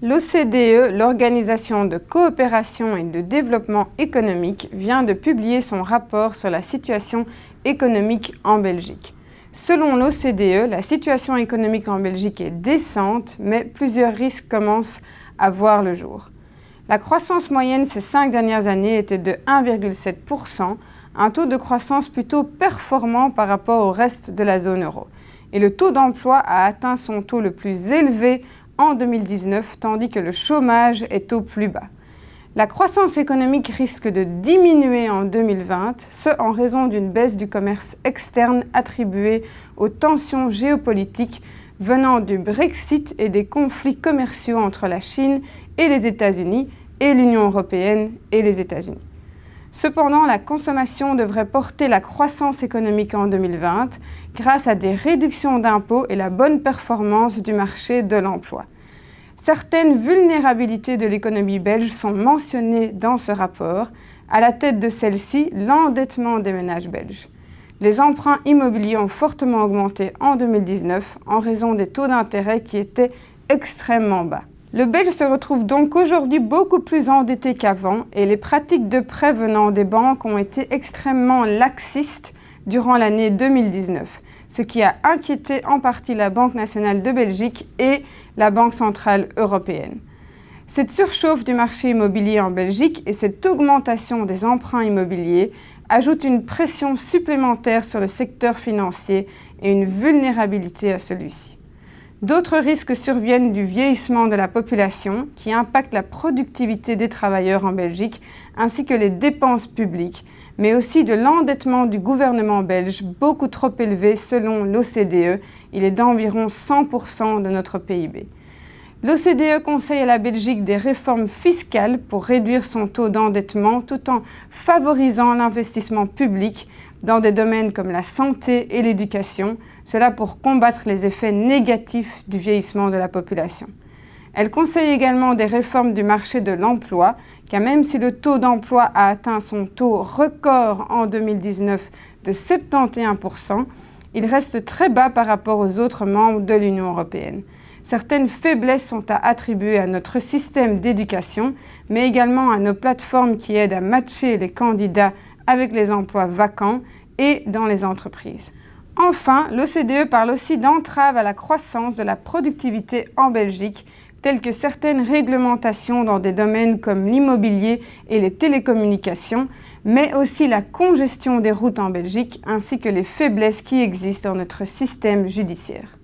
L'OCDE, l'Organisation de coopération et de développement économique, vient de publier son rapport sur la situation économique en Belgique. Selon l'OCDE, la situation économique en Belgique est décente, mais plusieurs risques commencent à voir le jour. La croissance moyenne ces cinq dernières années était de 1,7%, un taux de croissance plutôt performant par rapport au reste de la zone euro. Et le taux d'emploi a atteint son taux le plus élevé en 2019, tandis que le chômage est au plus bas. La croissance économique risque de diminuer en 2020, ce en raison d'une baisse du commerce externe attribuée aux tensions géopolitiques venant du Brexit et des conflits commerciaux entre la Chine et les États-Unis et l'Union européenne et les États-Unis. Cependant, la consommation devrait porter la croissance économique en 2020 grâce à des réductions d'impôts et la bonne performance du marché de l'emploi. Certaines vulnérabilités de l'économie belge sont mentionnées dans ce rapport. À la tête de celle-ci, l'endettement des ménages belges. Les emprunts immobiliers ont fortement augmenté en 2019 en raison des taux d'intérêt qui étaient extrêmement bas. Le Belge se retrouve donc aujourd'hui beaucoup plus endetté qu'avant et les pratiques de prêt venant des banques ont été extrêmement laxistes durant l'année 2019, ce qui a inquiété en partie la Banque nationale de Belgique et la Banque centrale européenne. Cette surchauffe du marché immobilier en Belgique et cette augmentation des emprunts immobiliers ajoutent une pression supplémentaire sur le secteur financier et une vulnérabilité à celui-ci. D'autres risques surviennent du vieillissement de la population qui impacte la productivité des travailleurs en Belgique ainsi que les dépenses publiques, mais aussi de l'endettement du gouvernement belge beaucoup trop élevé selon l'OCDE, il est d'environ 100% de notre PIB. L'OCDE conseille à la Belgique des réformes fiscales pour réduire son taux d'endettement tout en favorisant l'investissement public dans des domaines comme la santé et l'éducation, cela pour combattre les effets négatifs du vieillissement de la population. Elle conseille également des réformes du marché de l'emploi, car même si le taux d'emploi a atteint son taux record en 2019 de 71%, il reste très bas par rapport aux autres membres de l'Union européenne. Certaines faiblesses sont à attribuer à notre système d'éducation, mais également à nos plateformes qui aident à matcher les candidats avec les emplois vacants et dans les entreprises. Enfin, l'OCDE parle aussi d'entraves à la croissance de la productivité en Belgique, telles que certaines réglementations dans des domaines comme l'immobilier et les télécommunications, mais aussi la congestion des routes en Belgique ainsi que les faiblesses qui existent dans notre système judiciaire.